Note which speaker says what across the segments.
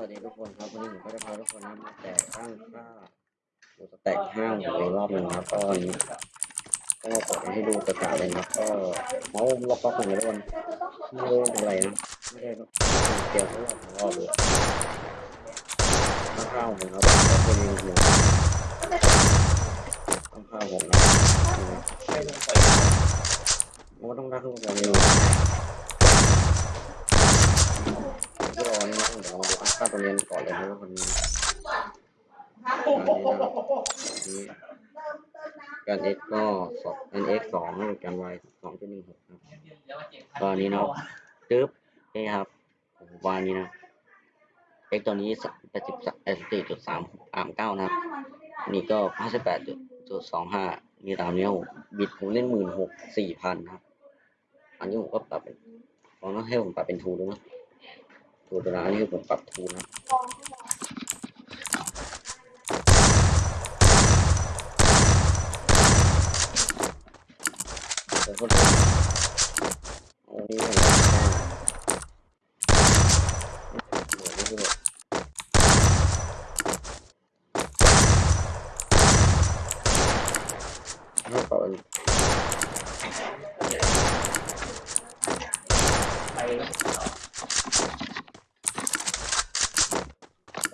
Speaker 1: วัสดีทุกคนครับวันนี้ผมก็จะพาทุกคนนะมาแจกตั้งค่าดูสแต็กห้าหัวอีกรอบหนึ่งนะก็นี้ก็มาเปิดให้ดูกระจายเลยนะก็เมาล็อกล็อกหนึ่งทุกคนไม่รู้เป็นอะไรนะไม่ได้เกี่ยวกับรอบของรอบเลยตั้งค่าผมครับก็เป็นหัวตั้งค่าผมนะมันต้องตั้งขึ้นเร็วที่รอนี่นะเดี๋ยวเรา ดูตั้งค่าตัวเรียนก่อนเลยนะว่ามันการ x ก็สองการ x สองการ y สองจุดหนึ่งหกครับตอนนี้เนาะจึ๊บนี่ครับวางนี้นะ x ตัวนี้แปดสิบสี่จุดสามสามเก้านะครับนี่ก็ห้าสิบแปดจุดสองห้ามีตามนี้ผมบิดผมเล่นหมื่นหกสี่พันครับ อันนี้ผมก็ปรับเป็นลองให้ผมปรับเป็นทูดูนะ ตัวนั้นอันนี้คือผมปรับทูนะผมก็โอ้นี่มันเหมือนที่แบบถ้าเปิดเออเล่นไ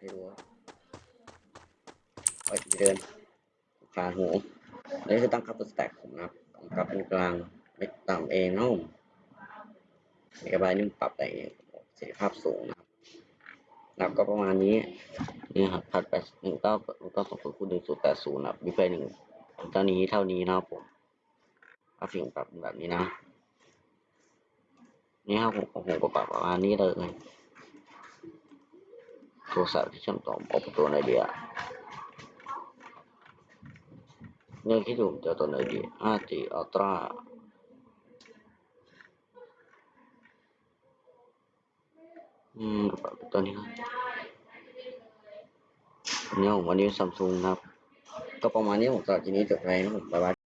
Speaker 1: นั่นระยะติดอยู่แต่ต้องมองข้างๆผมก็ปทีเนาะแล้วถ้ากูจะแตกก็ให้ดูว่าไปเดินขาหูนี่คือตั้งค่าตัวสแต็กผมนะครับตั้งค่าเป็นกลางเล็กต่ำเองนะเมกะไบต์นี่มปรับได้เองประสิทธิภาพสูงนะครับหลับก็ประมาณนี้นี่ครับพัดแปดหนึ่งเก้าหนึ่งเก้าสองศูนย์คูณหนึ่งศูนย์แปดศูนย์ครับมีไฟหนึ่งเท่านี้เท่านี้นะครับผมกราฟิกปรับแบบนี้นะนี่ครับผมผมก็ปรับประมาณนี้เลย โทรศัพท์ที่เชื่อมต่อออกตัวไหนดีอะเนี่ยคิดดูผ